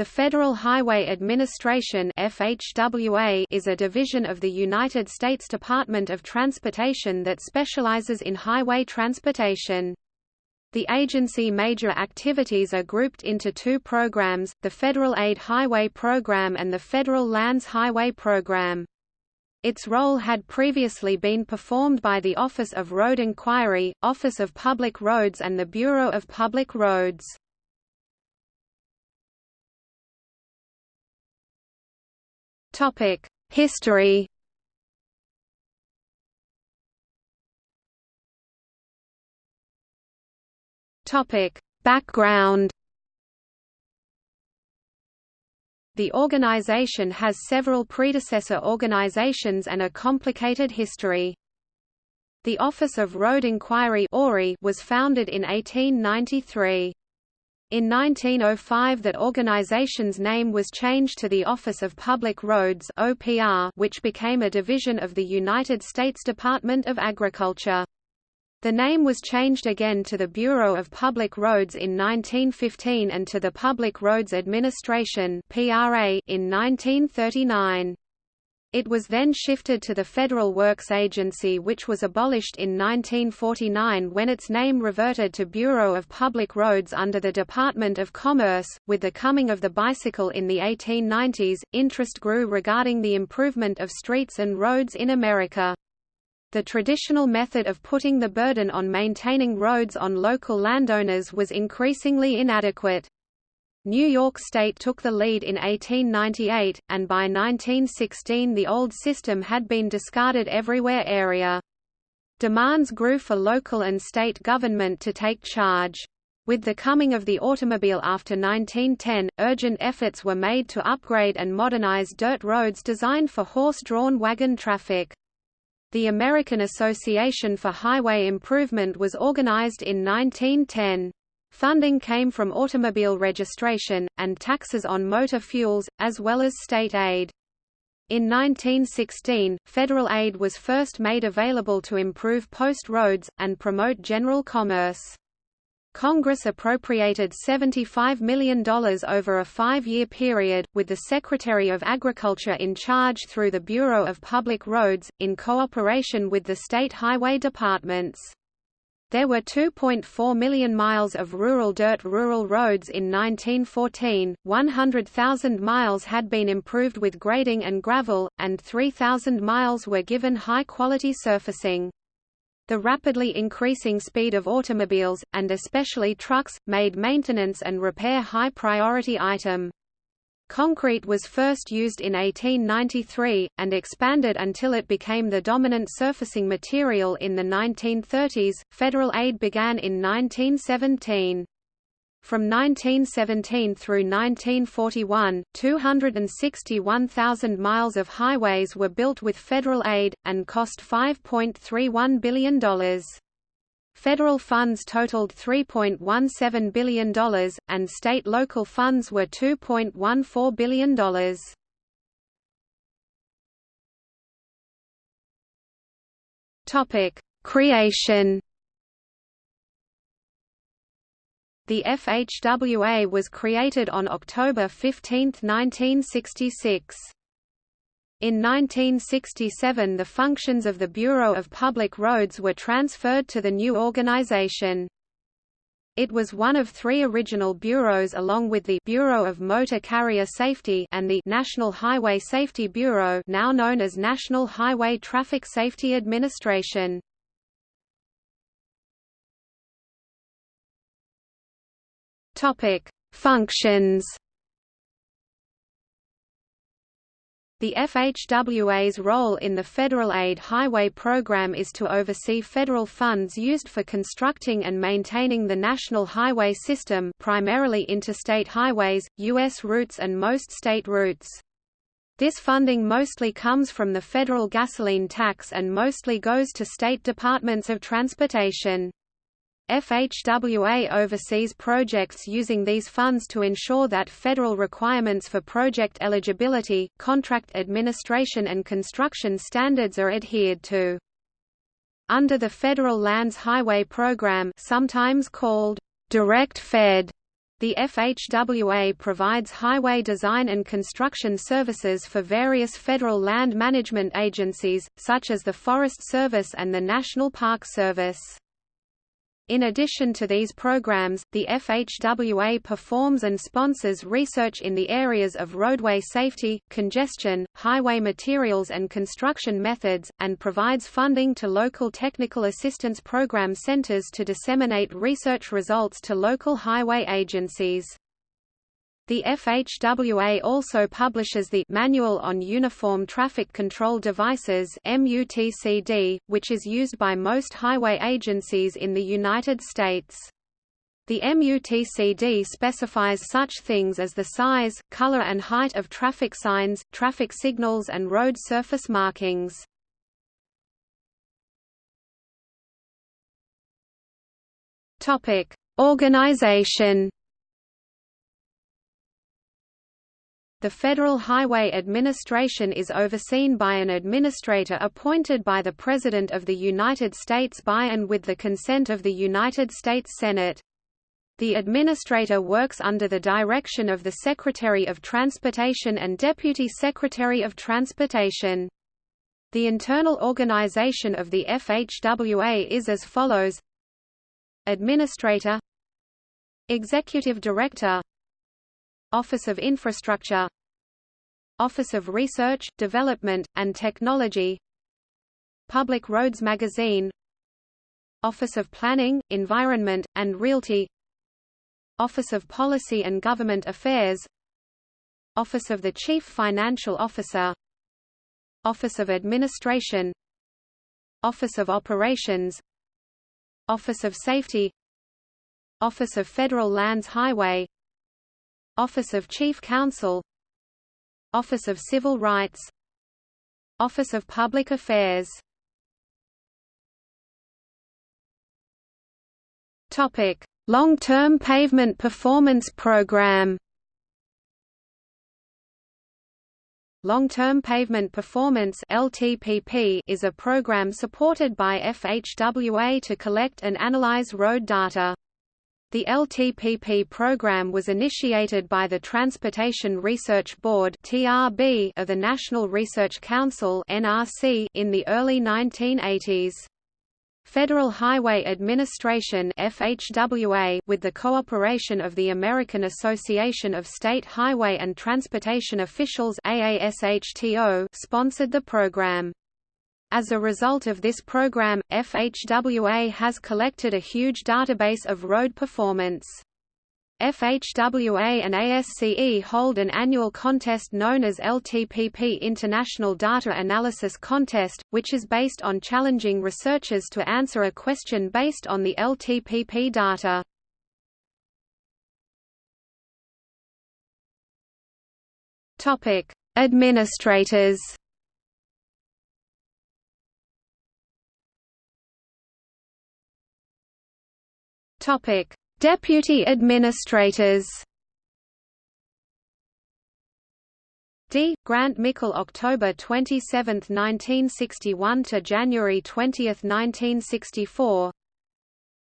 The Federal Highway Administration FHWA is a division of the United States Department of Transportation that specializes in highway transportation. The agency major activities are grouped into two programs, the Federal Aid Highway Program and the Federal Lands Highway Program. Its role had previously been performed by the Office of Road Inquiry, Office of Public Roads and the Bureau of Public Roads. History Topic: Background. The organization has several predecessor organizations and a complicated history. The Office of Road Inquiry was founded in 1893. In 1905 that organization's name was changed to the Office of Public Roads OPR, which became a division of the United States Department of Agriculture. The name was changed again to the Bureau of Public Roads in 1915 and to the Public Roads Administration (PRA) in 1939. It was then shifted to the Federal Works Agency which was abolished in 1949 when its name reverted to Bureau of Public Roads under the Department of Commerce. With the coming of the bicycle in the 1890s, interest grew regarding the improvement of streets and roads in America. The traditional method of putting the burden on maintaining roads on local landowners was increasingly inadequate. New York State took the lead in 1898, and by 1916 the old system had been discarded everywhere area. Demands grew for local and state government to take charge. With the coming of the automobile after 1910, urgent efforts were made to upgrade and modernize dirt roads designed for horse-drawn wagon traffic. The American Association for Highway Improvement was organized in 1910. Funding came from automobile registration, and taxes on motor fuels, as well as state aid. In 1916, federal aid was first made available to improve post roads, and promote general commerce. Congress appropriated $75 million over a five-year period, with the Secretary of Agriculture in charge through the Bureau of Public Roads, in cooperation with the state highway departments. There were 2.4 million miles of rural dirt rural roads in 1914, 100,000 miles had been improved with grading and gravel, and 3,000 miles were given high-quality surfacing. The rapidly increasing speed of automobiles, and especially trucks, made maintenance and repair high-priority item. Concrete was first used in 1893, and expanded until it became the dominant surfacing material in the 1930s. Federal aid began in 1917. From 1917 through 1941, 261,000 miles of highways were built with federal aid, and cost $5.31 billion. Federal funds totaled $3.17 billion, and state local funds were $2.14 billion. Creation The FHWA was created on October 15, 1966. In 1967 the functions of the Bureau of Public Roads were transferred to the new organization. It was one of three original bureaus along with the Bureau of Motor Carrier Safety and the National Highway Safety Bureau now known as National Highway Traffic Safety Administration. Topic: Functions. The FHWA's role in the Federal Aid Highway Program is to oversee federal funds used for constructing and maintaining the national highway system primarily interstate highways, U.S. routes and most state routes. This funding mostly comes from the federal gasoline tax and mostly goes to state departments of transportation. FHWA oversees projects using these funds to ensure that federal requirements for project eligibility, contract administration and construction standards are adhered to. Under the Federal Lands Highway Program sometimes called Direct Fed, The FHWA provides highway design and construction services for various federal land management agencies, such as the Forest Service and the National Park Service. In addition to these programs, the FHWA performs and sponsors research in the areas of roadway safety, congestion, highway materials and construction methods, and provides funding to local technical assistance program centers to disseminate research results to local highway agencies. The FHWA also publishes the Manual on Uniform Traffic Control Devices MUTCD, which is used by most highway agencies in the United States. The MUTCD specifies such things as the size, color and height of traffic signs, traffic signals and road surface markings. Organization The Federal Highway Administration is overseen by an administrator appointed by the President of the United States by and with the consent of the United States Senate. The administrator works under the direction of the Secretary of Transportation and Deputy Secretary of Transportation. The internal organization of the FHWA is as follows Administrator Executive Director Office of Infrastructure. Office of Research, Development, and Technology. Public Roads Magazine. Office of Planning, Environment, and Realty. Office of Policy and Government Affairs. Office of the Chief Financial Officer. Office of Administration. Office of Operations. Office of Safety. Office of Federal Lands Highway Office of Chief Counsel Office of Civil Rights Office of Public Affairs Topic: Long-term pavement performance program. Long-term pavement performance (LTPP) is a program supported by FHWA to collect and analyze road data. The LTPP program was initiated by the Transportation Research Board (TRB) of the National Research Council (NRC) in the early 1980s. Federal Highway Administration FHWA with the cooperation of the American Association of State Highway and Transportation Officials AASHTO sponsored the program. As a result of this program, FHWA has collected a huge database of road performance. FHWA and ASCE hold an annual contest known as LTPP International Data Analysis Contest, which is based on challenging researchers to answer a question based on the LTPP data. Administrators Topic: Deputy administrators. D. Grant Mickle October 27, 1961 to January 20, 1964.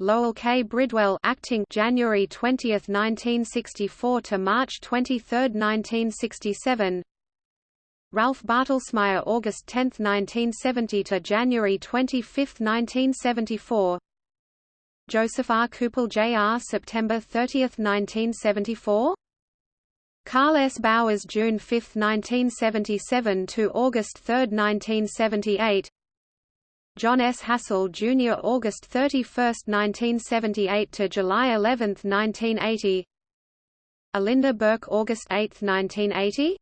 Lowell K. Bridwell acting January 20, 1964 to March 23, 1967. Ralph Bartelsmeyer August 10, 1970 to January 25, 1974. Joseph R. Coupal Jr. September 30, 1974? Carl S. Bowers June 5, 1977 to August 3, 1978 John S. Hassel Jr. August 31, 1978 to July 11, 1980 Alinda Burke August 8, 1980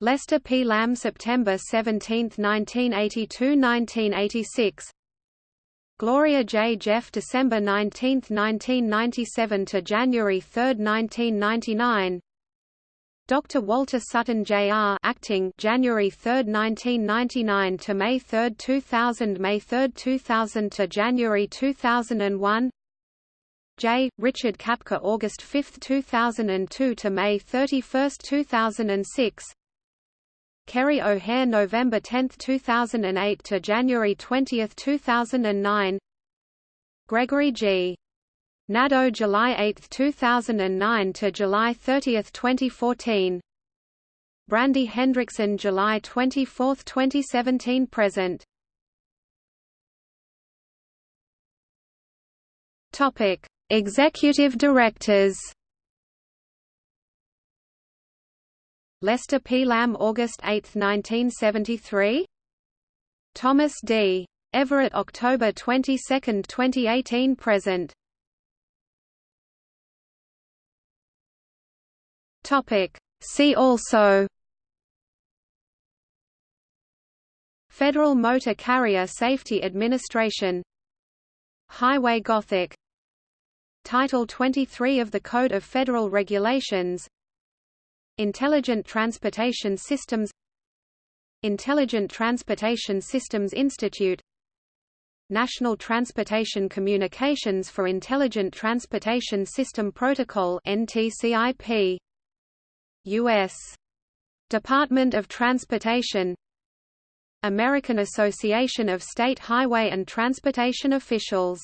Lester P. Lamb September 17, 1982–1986 Gloria J. Jeff December 19, 1997 to January 3, 1999 Dr. Walter Sutton Jr. acting January 3, 1999 to May 3, 2000 May 3, 2000 to January 2001 J. Richard Capka August 5, 2002 to May 31, 2006 Kerry O'Hare November 10, 2008 to January 20, 2009 Gregory G. Nadeau July 8, 2009 to July 30, 2014 Brandye Hendrickson July 24, 2017 present. Topic Executive Directors Lester P. Lamb August 8, 1973 Thomas D. Everett October 22, 2018 present. Topic. See also. Federal Motor Carrier Safety Administration. Highway Gothic. Title 23 of the Code of Federal Regulations Intelligent Transportation Systems Intelligent Transportation Systems Institute National Transportation Communications for Intelligent Transportation System Protocol NTCIP US Department of Transportation American Association of State Highway and Transportation Officials